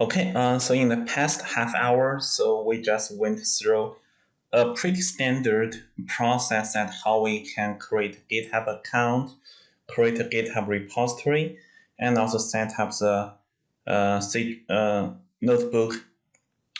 Okay, uh, so in the past half hour, so we just went through a pretty standard process that how we can create a GitHub account, create a GitHub repository, and also set up the uh, uh, notebook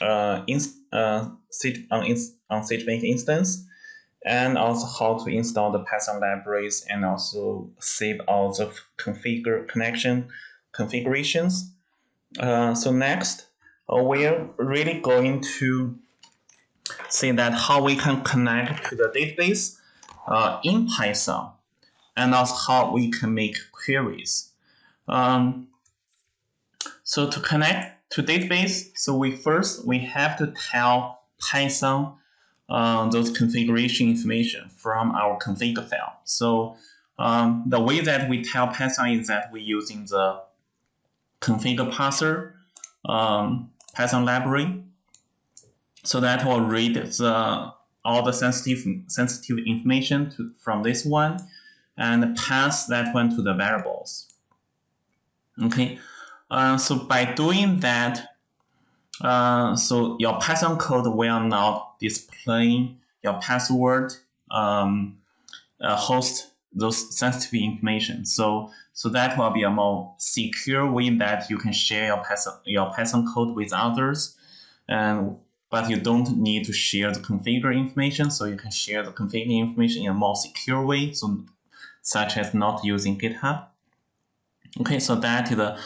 uh, inst uh, on, on SageMaker instance, and also how to install the Python libraries and also save all the configure connection configurations. Uh, so next, uh, we're really going to see that how we can connect to the database uh, in Python, and also how we can make queries. Um, so to connect to database, so we first we have to tell Python uh, those configuration information from our config file. So um, the way that we tell Python is that we're using the config parser um, Python library. So that will read the all the sensitive sensitive information to, from this one and pass that one to the variables. Okay, uh, so by doing that, uh, so your Python code will not display your password um, uh, host those sensitive information. So so that will be a more secure way that you can share your Python your Python code with others, and but you don't need to share the configure information. So you can share the configure information in a more secure way. So such as not using GitHub. Okay, so that is the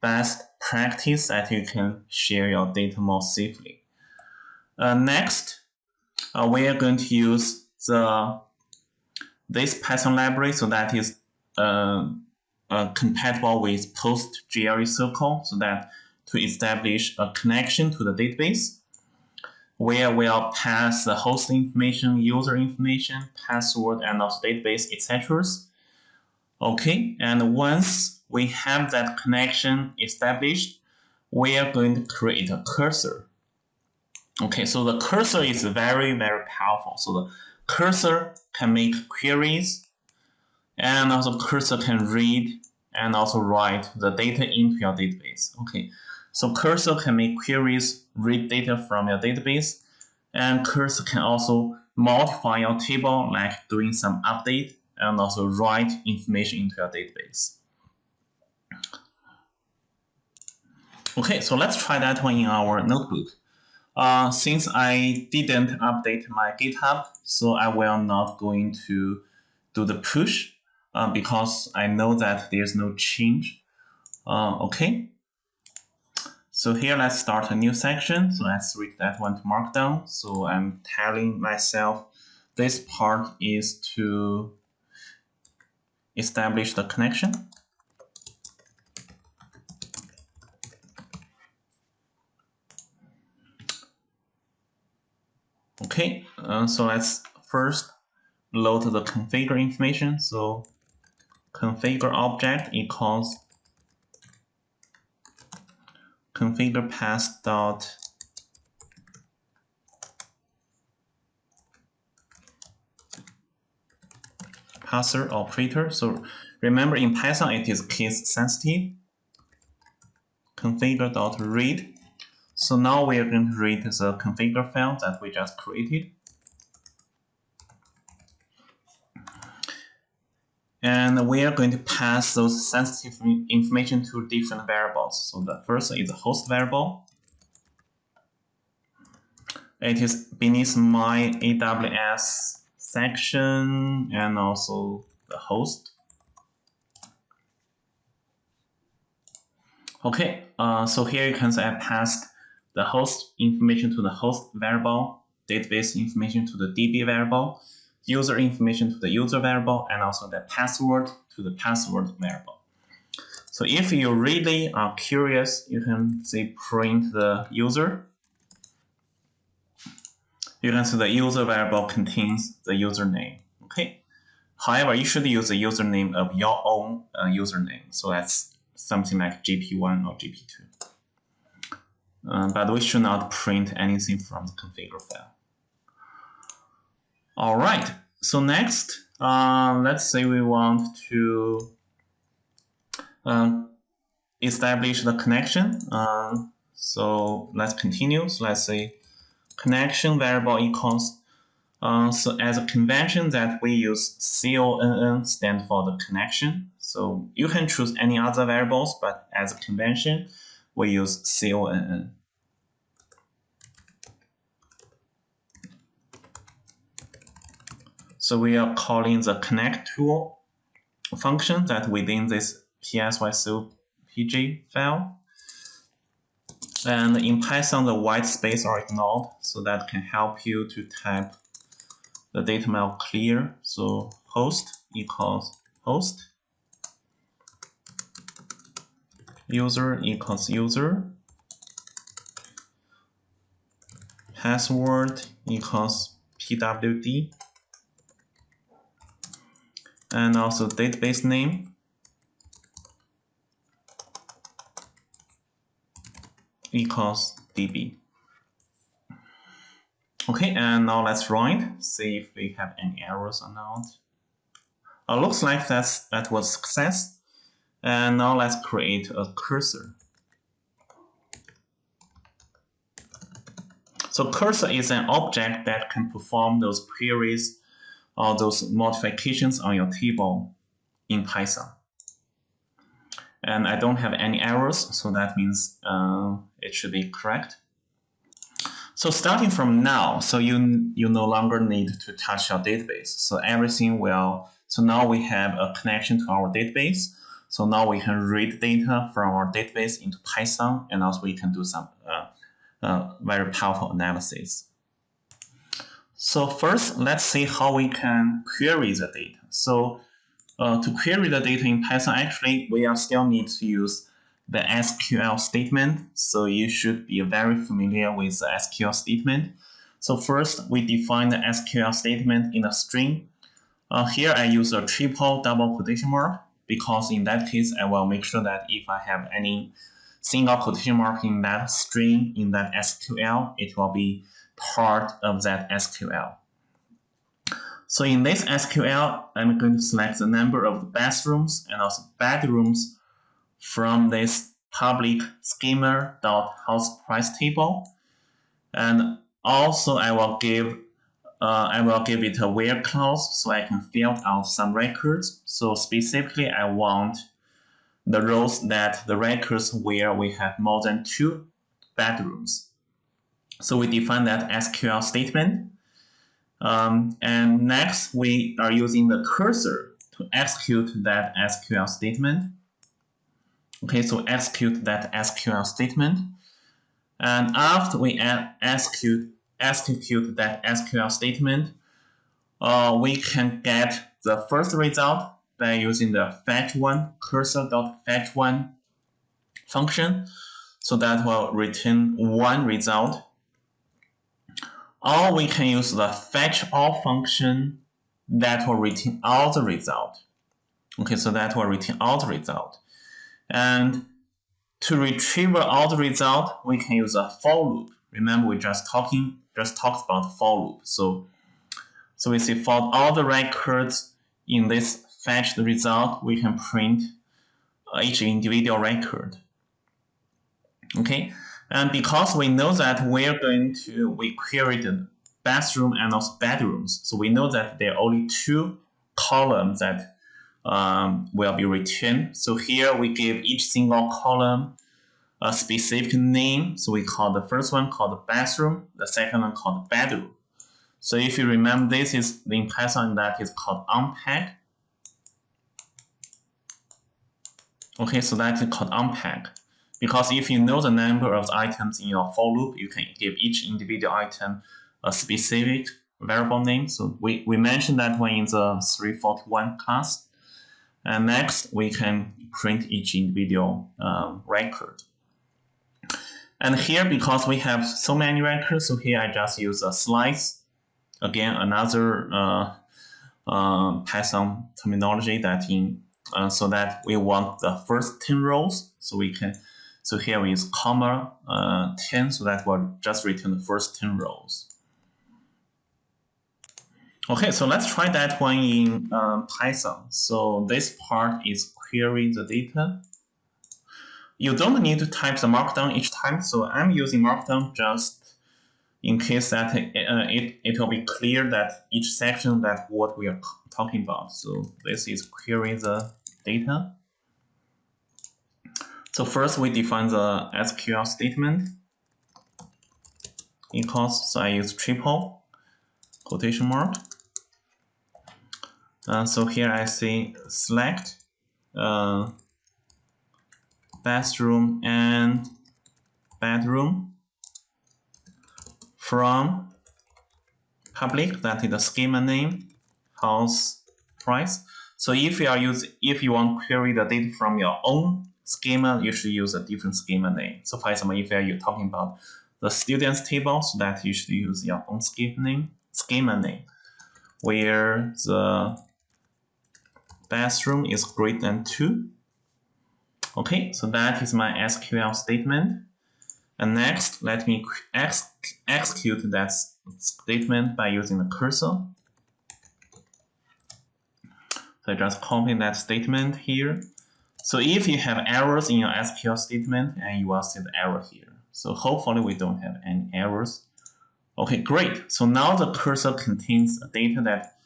best practice that you can share your data more safely. Uh, next, uh, we are going to use the this Python library, so that is uh, uh, compatible with PostgreSQL, so that to establish a connection to the database, where we'll pass the host information, user information, password, and also database, etc. Okay, and once we have that connection established, we are going to create a cursor. Okay, so the cursor is very, very powerful. So the cursor can make queries, and also cursor can read and also write the data into your database. Okay, so cursor can make queries, read data from your database, and cursor can also modify your table like doing some update and also write information into your database. Okay, so let's try that one in our notebook. Uh, since I didn't update my GitHub, so I will not going to do the push uh, because I know that there's no change. Uh, okay. So here let's start a new section. So let's read that one to Markdown. So I'm telling myself this part is to establish the connection. Okay, uh, so let's first load the configure information. So configure object equals configure path dot parser operator. So remember in Python it is case sensitive. Configure dot read so now we are going to read the configure file that we just created. And we are going to pass those sensitive information to different variables. So the first is the host variable. It is beneath my AWS section and also the host. Okay, uh, so here you can see I passed the host information to the host variable, database information to the DB variable, user information to the user variable, and also the password to the password variable. So if you really are curious, you can say print the user. You can see the user variable contains the username. Okay. However, you should use the username of your own uh, username. So that's something like GP1 or GP2 uh, but we should not print anything from the configure file. All right, so next, uh, let's say we want to um, establish the connection. Uh, So let's continue. So let's say connection variable equals. Uh, so as a convention that we use CONN stand for the connection. So you can choose any other variables, but as a convention, we use CONN. So we are calling the connect tool function that within this psycopg file. And in Python, the white space are ignored, so that can help you to type the data model clear. So host equals host, user equals user, password equals pwd, and also database name equals db. Okay, and now let's run it, see if we have any errors or not. Uh, looks like that's, that was success. And now let's create a cursor. So cursor is an object that can perform those queries or those modifications on your table in Python. And I don't have any errors, so that means uh, it should be correct. So starting from now, so you you no longer need to touch your database. So everything will, so now we have a connection to our database. So now we can read data from our database into Python, and also we can do some uh, uh, very powerful analysis. So first, let's see how we can query the data. So uh, to query the data in Python, actually, we are still need to use the SQL statement. So you should be very familiar with the SQL statement. So first, we define the SQL statement in a string. Uh, here, I use a triple double quotation mark because in that case, I will make sure that if I have any single quotation mark in that string, in that SQL, it will be part of that SQL. So in this SQL, I'm going to select the number of bathrooms and also bedrooms from this public schema.house price table. And also I will give uh, I will give it a where clause so I can fill out some records. So specifically, I want the rows that the records where we have more than two bedrooms. So we define that SQL statement. Um, and next, we are using the cursor to execute that SQL statement. Okay, so execute that SQL statement. And after we execute, execute that SQL statement, uh, we can get the first result by using the fetch one cursor.fetch one function. So that will return one result or we can use the fetch all function that will return all the result. Okay, so that will return all the result. And to retrieve all the result, we can use a for loop. Remember, we just talking just talks about for loop. So, so we see for all the records in this fetch the result, we can print each individual record. Okay, and because we know that we're going to, we query the bathroom and also bedrooms. So we know that there are only two columns that um, will be returned. So here we give each single column a specific name. So we call the first one called the bathroom, the second one called the bedroom. So if you remember, this is in Python that is called unpack. Okay, so that is called unpack. Because if you know the number of the items in your for loop, you can give each individual item a specific variable name. So we, we mentioned that one in the 341 class. And next, we can print each individual um, record. And here, because we have so many records, so here I just use a slice. Again, another uh, uh, Python terminology that in uh, so that we want the first 10 rows. So we can so here we use comma uh, 10 so that will just return the first 10 rows. Okay, so let's try that one in um, Python. So this part is query the data. You don't need to type the markdown each time. So I'm using markdown just in case that uh, it, it will be clear that each section that what we are talking about. So this is query the data. So first we define the SQL statement equals, so I use triple quotation mark. Uh, so here I say select uh, bathroom and bedroom from public, that is the schema name, house price. So if you are using, if you want to query the data from your own schema, you should use a different schema name. So for example, if you're talking about the students table, so that you should use your own schema name, schema name, where the bathroom is greater than two. Okay, so that is my SQL statement. And next, let me ex execute that statement by using the cursor. So I just copy that statement here. So if you have errors in your SQL statement, and you will see the error here. So hopefully we don't have any errors. Okay, great. So now the cursor contains data that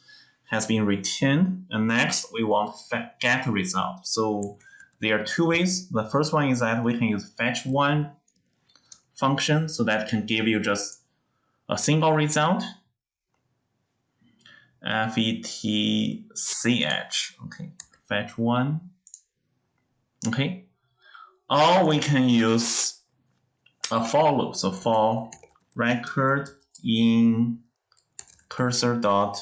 has been returned. And next, we want get result. So there are two ways. The first one is that we can use fetch one function, so that can give you just a single result. fetch, okay, fetch one, okay. Or we can use a for loop, so for record in cursor dot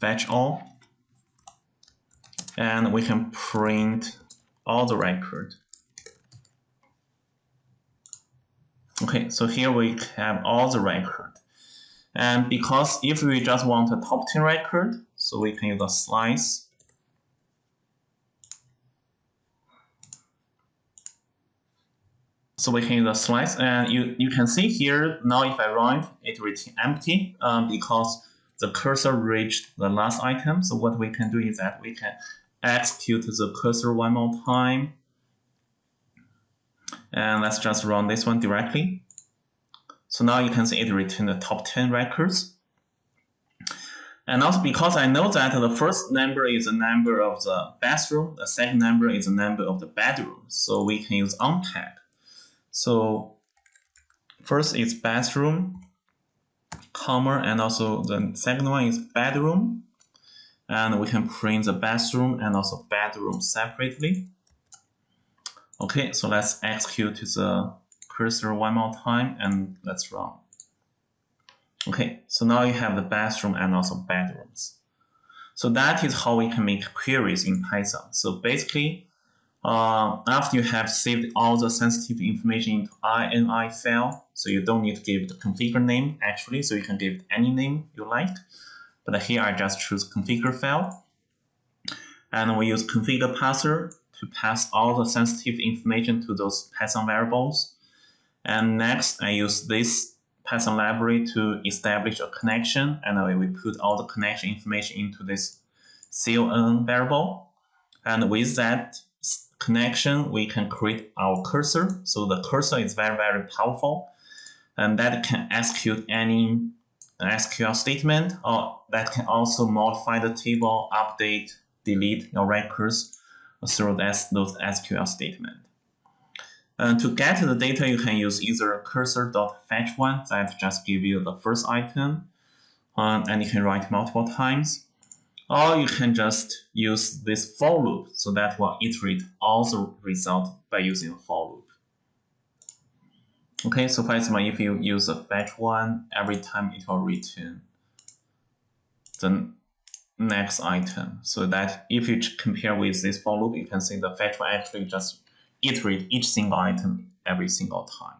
fetch all, and we can print all the record. Okay, so here we have all the record. And because if we just want a top 10 record, so we can use a slice. So we can use a slice and you, you can see here, now if I run it, it empty um, because the cursor reached the last item. So what we can do is that we can execute the cursor one more time and let's just run this one directly. So now you can see it returned the top 10 records. And also because I know that the first number is the number of the bathroom, the second number is the number of the bedroom. So we can use unpack. So first is bathroom, comma, and also the second one is bedroom. And we can print the bathroom and also bedroom separately. Okay, so let's execute the cursor one more time and let's run. Okay, so now you have the bathroom and also bedrooms. So that is how we can make queries in Python. So basically, uh, after you have saved all the sensitive information into INI file, so you don't need to give the configure name actually, so you can give any name you like. But here I just choose configure file. And we use configure parser to pass all the sensitive information to those Python variables. And next, I use this Python library to establish a connection, and we put all the connection information into this con variable. And with that connection, we can create our cursor. So the cursor is very, very powerful, and that can execute any SQL statement, or that can also modify the table, update, delete your records, through those SQL statement. Uh, to get the data, you can use either cursor.fetch1 that just give you the first item, um, and you can write multiple times, or you can just use this for loop, so that will iterate all the result by using a for loop. Okay, so for example, if you use a fetch one, every time it will return the next item so that if you compare with this for loop, you can see the fetch will actually just iterate each single item every single time.